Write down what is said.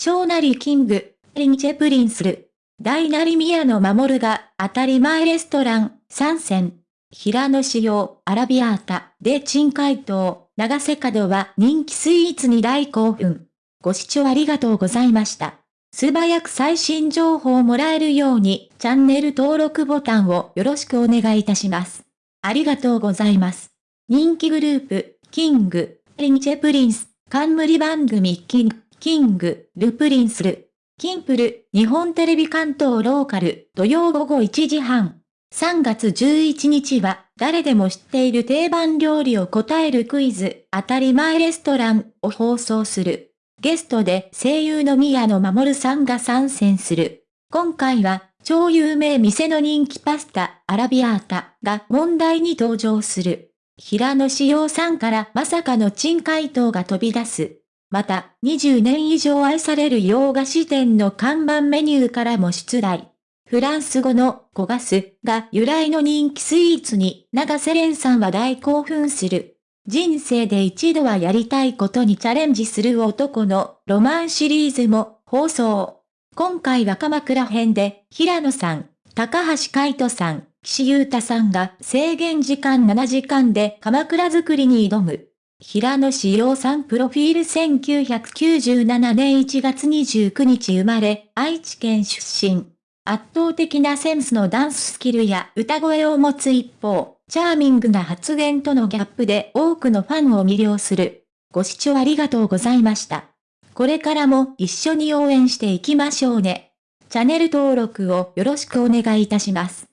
小なりキング、リンチェプリンスル。大なり宮野守が当たり前レストラン参戦。平野仕様アラビアータで珍解答、長瀬角は人気スイーツに大興奮。ご視聴ありがとうございました。素早く最新情報をもらえるようにチャンネル登録ボタンをよろしくお願いいたします。ありがとうございます。人気グループ、キング、リンチェプリンス、冠番組キング、キング、ルプリンスル。キンプル、日本テレビ関東ローカル、土曜午後1時半。3月11日は、誰でも知っている定番料理を答えるクイズ、当たり前レストランを放送する。ゲストで声優の宮野守さんが参戦する。今回は、超有名店の人気パスタ、アラビアータが問題に登場する。平野志陽さんからまさかの珍回答が飛び出す。また、20年以上愛される洋菓子店の看板メニューからも出題。フランス語のコガスが由来の人気スイーツに長瀬廉さんは大興奮する。人生で一度はやりたいことにチャレンジする男のロマンシリーズも放送。今回は鎌倉編で平野さん、高橋海人さん、岸優太さんが制限時間7時間で鎌倉作りに挑む。平野志陽さんプロフィール1997年1月29日生まれ、愛知県出身。圧倒的なセンスのダンススキルや歌声を持つ一方、チャーミングな発言とのギャップで多くのファンを魅了する。ご視聴ありがとうございました。これからも一緒に応援していきましょうね。チャンネル登録をよろしくお願いいたします。